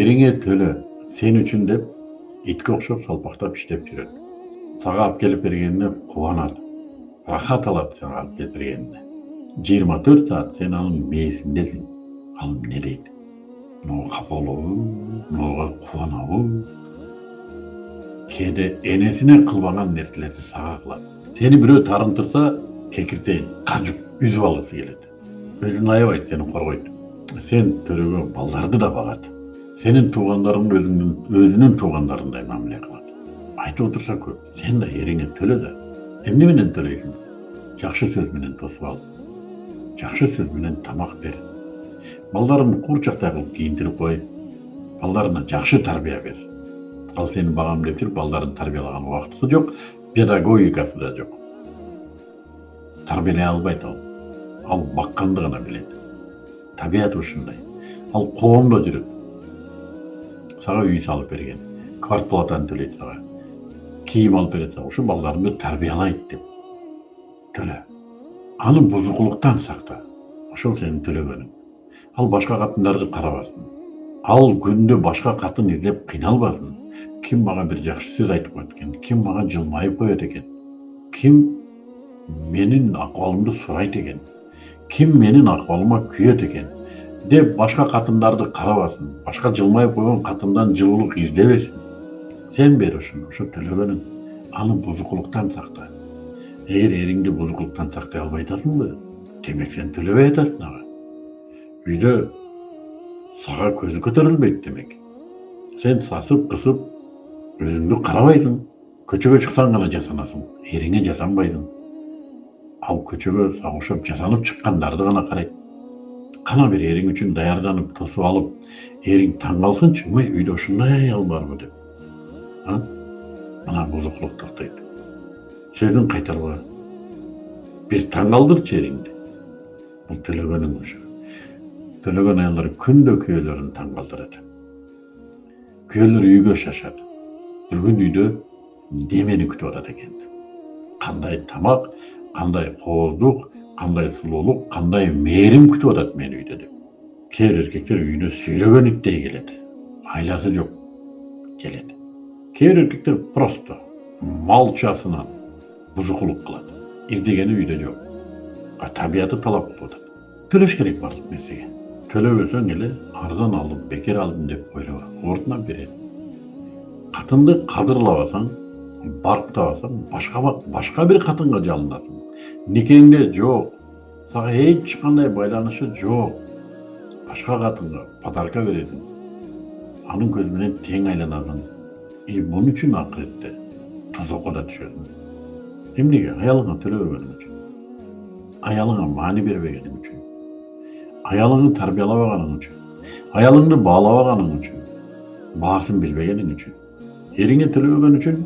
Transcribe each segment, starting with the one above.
эриңе төлө сен үчүн деп итке окшоп салпактап иштеп жүрөт сага алып келип бергенине кубанат рахат алат сага алып келип бергенине жыйырма төрт саат сен анын мээсиндесиң ал эмне дейт мынага капа болобу мынага кубанабы кээде энесине кылбаган нерселерди сага кылат сени бирөө тарынтырса кекиртейин кажып үзүп алгысы келет өзүн аябайт сени коргойт сен төлөгө балдарды да багат сенин туугандарың өзүңдүн өзүнүн туугандарындай мамиле кылат айтып отурса көп. Сен да эриңе төлө да эмне менен төлөйсүң жакшы сөз менен тосуп ал. Жакшы сөз менен тамак бер. Балдарын куурчактай кылып кийинтирип кой балдарына жакшы тарбия бер. Ал сени багам деп жүрүп балдарын тарбиялаган убактысы жок педагогикасы да жок тарбиялай албайт ал ал бакканды гана билет табияты ушундай ал коомдо жүрөт сага үй салып берген квартплатаны төлөйт сага кийим алып берет сага ушу балдарыңды тарбиялайт деп төлө аны бузукулуктан сакта ошол сенин төлөгөнүң ал башка катындарды карабасын ал күндө башка катын издеп кыйналбасын ким мага бир жакшы сөз айтып коет экен ким мага жылмайып коет экен ким менин акыбалымды сурайт экен ким менин акыбалыма күйөт экен деп башка катындарды карабасын башка жылмайып койгон катындан жылуулук издебесин сен бер ушуну ушу төлөгөнүң аны бузукулуктан сакта эгер эриңди бузукулуктан сактай албай атасыңбы демек сен төлөбөй атасың ага үйдө сага көзү көтөрүлбөйт демек сен сасып кысып өзүңдү карабайсың көчөгө чыксаң гана жасанасың эриңе жасанбайсың ал сага окшоп жасанып чыккандарды гана карайт кана бир эриң үчүн даярданып тосуп алып эриң таң калсынчы мый үйдө ушундай аял барбы деп мына бузукулук токтойт сөзүн кайтарба бир таң калдырчы эриңди бул төлөгөнүң ушу төлөгөн аялдар күндө күйөөлөрүн таң калтырат күйөөлөр үйгө шашат бүгүн үйдө немени күтүп атат экен кандай тамак кандай кооздук кандай сулуулук кандай мээрим күтүп атат мени үйдө деп. Кээ бир эркектер үйүнө сүйрөгөн келет айласы жок келет кээ бир эркектер просто малчасынан бузукулук кылат издегени үйдө жок табияты талап кылып атат төлөш керек баардык нерсеге төлөбөсөң эле арзан алдым бекер алдым деп ойлоба ордуна бересиң катынды кадырлабасаң барктабасаң башка башка бир катынга жалынасың никеңде жок сага эч кандай байланышы жок башка катынга подарка бересиң анын көзү менен тең айланасың и бун үчүн акыретте тозокко да түшөсүң эмнеге аялыңа төлөбөгөнүң үчүн аялыңа маани бербегениң үчүн аялыңды тарбиялабаганың үчүн аялыңды баалабаганың үчүн баасын билбегениң үчүн эриңе төлөбөгөн үчүн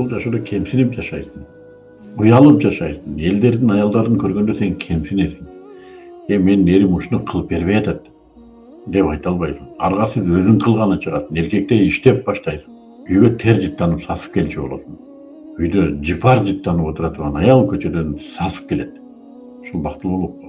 бул жашоодо кемсинип жашайсың уялып жашайсың элдердин аялдарын көргөндө сен кемсинесиң э менин эрим ушуну кылып бербей атат деп айта албайсың аргасыз өзүң кылганы чыгасың эркектей иштеп баштайсың үйгө тер жыттанып сасып келчү болосуң үйдө жыпар жыттанып отура турган аял көчөдөн сасып келет ушул бактылуулук